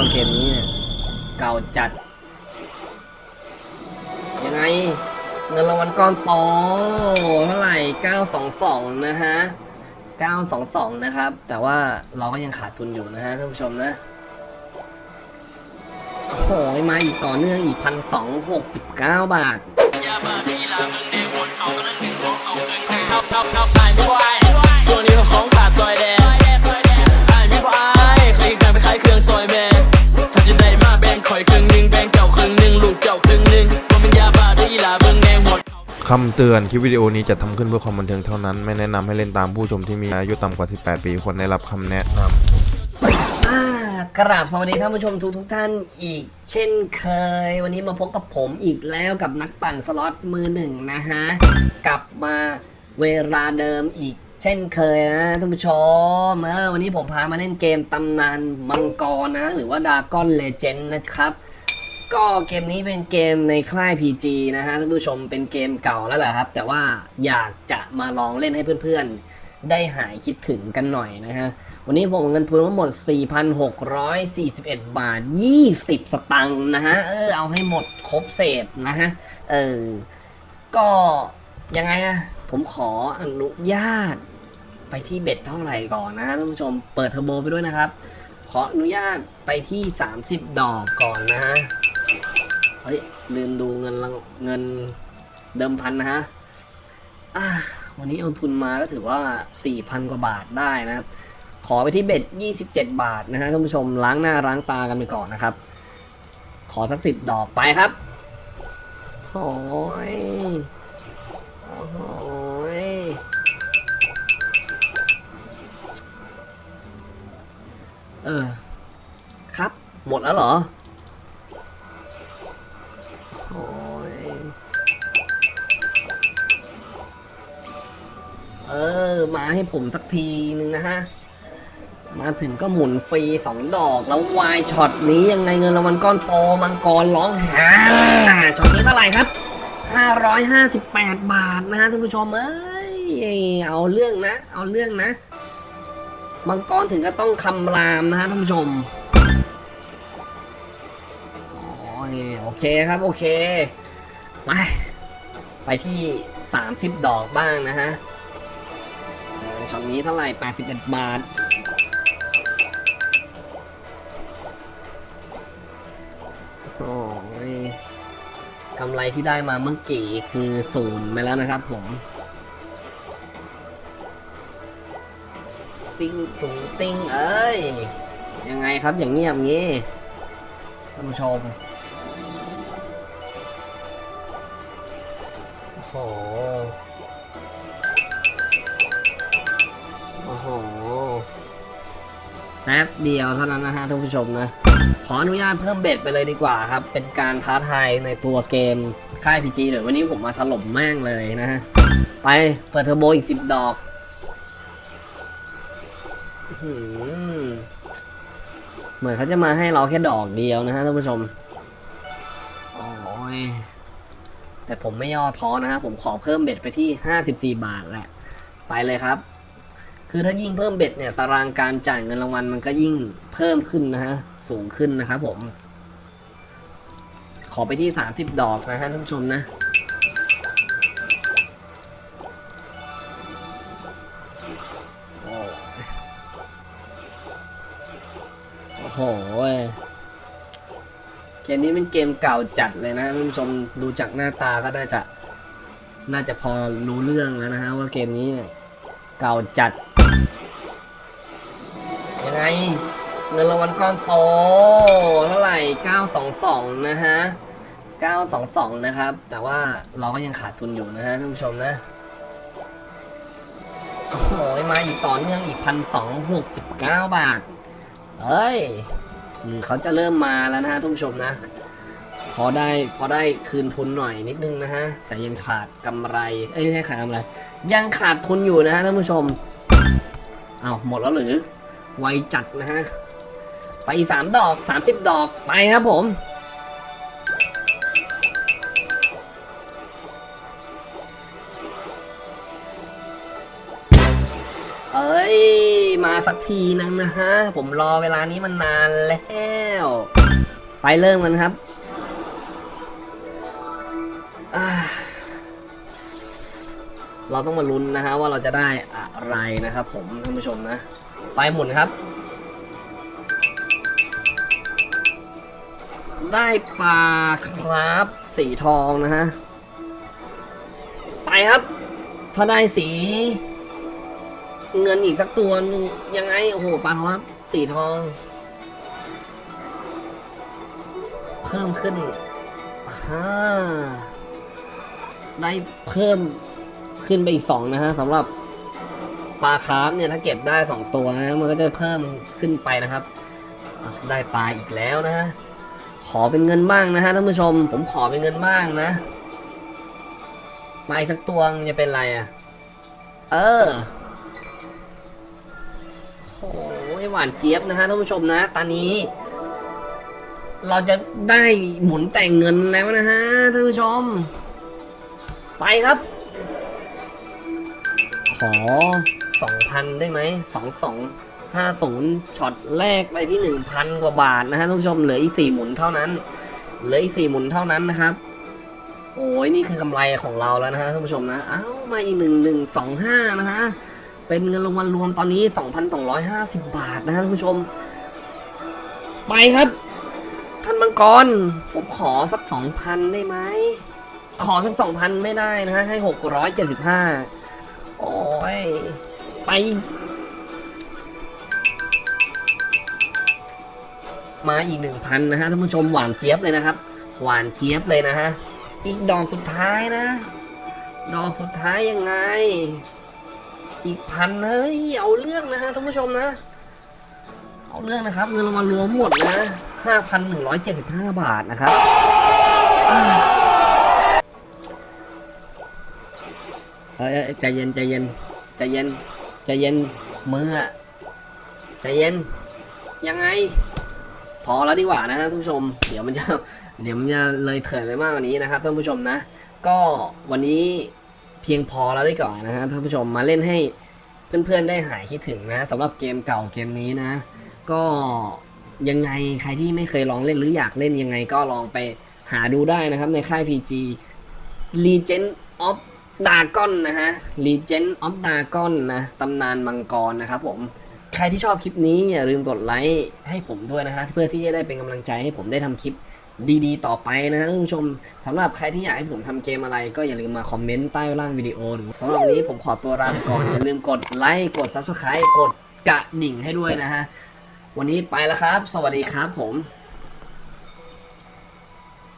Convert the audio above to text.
ว่าเกมนี้เนี่ยเก่าจัด ยังไง เงินรางวัลก้อนโตเท่าไหร่ 922 นะฮะ 922 นะครับ แต่ว่าเราก็ยังขาดทุนอยู่นะฮะท่านผู้ชมนะโอ้โหมาอีกต่อเนื่องอีกพันสองหกสิบเก้าบาทส่วนนี้ของ คำเตือนคลิปวิดีโอนี้จะทำขึ้นเพื่อความบันเทิงเท่านั้น ไม่แนะนำให้เล่นตามผู้ชมที่มีอายุต่ำกว่า 18 ปีควรได้รับคำแนะนำกราบสวัสดีท่านผู้ชมทุกทุกท่านอีก เช่นเคย วันนี้มาพบกับผมอีกแล้วกับนักปั่นสล็อตมือหนึ่งนะฮะ กลับมาเวลาเดิมอีกเช่นเคยนะท่านผู้ชมเออวันนี้ผมพามาเล่นเกมตำนานมังกรนะ หรือว่าดาก้อนเลเจนด์นะครับ ก็เกมนี้เป็นเกมในค่าย PG นะฮะท่านผู้ชมเป็นเกมเก่าแล้วแหละครับ แต่ว่าอยากจะมาลองเล่นให้เพื่อนๆ ได้หายคิดถึงกันหน่อยนะฮะ วันนี้ผมเงินทุนทั้งหมด 4,641 บาท 20 สตังค์นะฮะ เออเอาให้หมดครบเศษนะฮะ เออ ก็ยังไงอะผมขออนุญาตไปที่เบ็ดเท่าไหร่ก่อนนะฮะท่านผู้ชมเปิดเทอร์โบไปด้วยนะครับ ขออนุญาตไปที่ 30 ดอกก่อนนะฮะ เฮ้ยลืมดูเงินเงินเดิมพันนะฮะวันนี้เอาทุนมาก็ถือว่า 4,000 กว่าบาทได้นะครับ ขอไปที่เบ็ด 27 บาทนะฮะท่านผู้ชมล้างหน้าล้างตากันไปก่อนนะครับ ขอสักสิบดอกไปครับโอ้ยโอ้ยเออ ครับหมดแล้วเหรอ เออ มาให้ผมสักทีนึงนะฮะ มาถึงก็หมุนฟรีสองดอกแล้ววายช็อตนี้ยังไงเงินรางวัลก้อนโตมังกรร้องหาช็อตนี้เท่าไหร่ครับ 558 บาทนะฮะท่านผู้ชมเอ้ยเอาเรื่องนะ เอาเรื่องนะมังกรถึงก็ต้องคำรามนะฮะท่านผู้ชมโอ้ยโอเคครับโอเค ไป ไปที่ 30 ดอกบ้างนะฮะ ช็อตนี้เท่าไหร่ 81 บาท โอ้ยกำไรที่ได้มาเมื่อกี้คือศูนย์ไปแล้วนะครับผม ติ้งตุงติ้งเอ้ย ยังไงครับอย่างเงียบงี้ท่านผู้ชมโอ้ โหแป๊บเดียวเท่านั้นนะฮะท่านผู้ชมนะ ขออนุญาตเพิ่มเบ็ดไปเลยดีกว่าครับ เป็นการท้าทายในตัวเกมค่าย PG เดี๋ยววันนี้ผมมาถล่มแม่งเลยนะฮะ ไปเปิดเทอร์โบอีกสิบดอกอเหมือนเขาจะมาให้เราแค่ดอกเดียวนะฮะท่านผู้ชมโอ้ยแต่ผมไม่ย่อท้อนะฮะผมขอเพิ่มเบ็ดไปที่ 54 บาทแหละ ไปเลยครับ คือถ้ายิ่งเพิ่มเบ็ดเนี่ยตารางการจ่ายเงินรางวัลมันก็ยิ่งเพิ่มขึ้นนะฮะสูงขึ้นนะครับผม ขอไปที่ 30 ดอกนะฮะท่านผู้ชมนะโอ้โหเกมนี้เป็นเกมเก่าจัดเลยนะท่านผู้ชมดูจากหน้าตาก็น่าจะน่าจะพอรู้เรื่องแล้วนะฮะว่าเกมนี้เก่าจัด ไง เงินรางวัลก้อนโตเท่าไหร่ 922 นะฮะ 922 นะครับ แต่ว่าเราก็ยังขาดทุนอยู่นะฮะท่านผู้ชมนะโอ้โหมาอีกต่อเนื่องอีกพันสองหกสิบเก้าบาท เฮ้ยอืมเขาจะเริ่มมาแล้วนะฮะท่านผู้ชมนะ พอได้พอได้คืนทุนหน่อยนิดนึงนะฮะ แต่ยังขาดกำไร เอ้ยไม่ใช่ขาดกำไร ยังขาดทุนอยู่นะฮะท่านผู้ชม เอ้าหมดแล้วหรือ ไวจัดนะฮะ ไปสามดอกสามสิบดอกไปครับผม เอ้ย มาสักทีนึงนะฮะ ผมรอเวลานี้มันนานแล้ว ไปเริ่มกันครับเราต้องมาลุ้นนะฮะว่าเราจะได้อะไรนะครับผมท่านผู้ชมนะ ไปหมุนครับ ได้ปลาครับสีทองนะฮะ ไปครับ ถ้าได้สี เงินอีกสักตัวนึงยังไง โอ้โหปลาทองครับ สีทอง เพิ่มขึ้นฮ่าได้เพิ่มขึ้นไปอีกสองนะฮะสำหรับ ปลาคาร์ฟเนี่ยถ้าเก็บได้สองตัวนะมันก็จะเพิ่มขึ้นไปนะครับ ได้ปลาอีกแล้วนะฮะขอเป็นเงินบ้างนะฮะท่านผู้ชม ผมขอเป็นเงินบ้างนะมาอีกสักตัวจะเป็นไรอะ เออโอ้ยหวานเจี๊ยบนะฮะท่านผู้ชมนะ ตอนนี้ เราจะได้หมุนแต่งเงินแล้วนะฮะท่านผู้ชม ไปครับ ขอ สองพันได้ไหมสองสองห้าศูนย์ช็อตแรกไปที่หนึ่งพันกว่าบาทนะฮะท่านผู้ชม เหลืออีกสี่หมุนเท่านั้น เหลืออีกสี่หมุนเท่านั้นนะครับ โอ้ยนี่คือกำไรของเราแล้วนะฮะท่านผู้ชมนะ เอ้า มาอีกหนึ่งหนึ่งสองห้านะฮะ เป็นเงินรางวัลรวมตอนนี้สองพันสองร้อยห้าสิบบาทนะฮะท่านผู้ชม ไปครับ ท่านมังกร ผมขอสักสองพันได้ไหมขอสักสองพันไม่ได้นะฮะให้หกร้อยเจ็ดสิบห้าโอ้ย ไป มาอีกหนึ่งพันนะฮะท่านผู้ชมหวานเจี๊ยบเลยนะครับ หวานเจี๊ยบเลยนะฮะ อีกดอกสุดท้ายนะ ดอกสุดท้ายยังไง อีกพันเฮ้ยเอาเรื่องนะฮะท่านผู้ชมนะ เอาเรื่องนะครับเงินรางวัลรวมหมดนะห้าพันหนึ่งร้อยเจ็ดสิบห้าบาทนะครับเอ้ยเอ้ยใจเย็นใจเย็นใจเย็น ใจเย็นมืออะใจเย็น ยังไง พอแล้วดีกว่านะฮะท่านผู้ชม เดี๋ยวมันจะเดี๋ยวมันจะเลยเถิดไปมากกว่านี้นะครับท่านผู้ชมนะ ก็วันนี้เพียงพอแล้วได้ก่อนนะฮะท่านผู้ชมมาเล่นให้เพื่อนๆได้หายคิดถึงนะสำหรับเกมเก่าเกมนี้นะ ก็ยังไงใครที่ไม่เคยลองเล่นหรืออยากเล่นยังไงก็ลองไปหาดูได้นะครับในค่าย PG Legend of Dragon นะฮะ Legend of Dagon นะตำนานมังกรนะครับผมใครที่ชอบคลิปนี้อย่าลืมกดไลค์ให้ผมด้วยนะฮะเพื่อที่จะได้เป็นกำลังใจให้ผมได้ทำคลิปดีๆ ต่อไปนะท่านผู้ชมสำหรับใครที่อยากให้ผมทำเกมอะไร ก็อย่าลืมมาคอมเมนต์ใต้ล่างวิดีโอหรือสำหรับวันนี้ผมขอตัวลาไปก่อนอย่าลืมกดไลค์กด Subscribe กดกระดิ่งให้ด้วยนะฮะวันนี้ไปแล้วครับ สวัสดีครับผม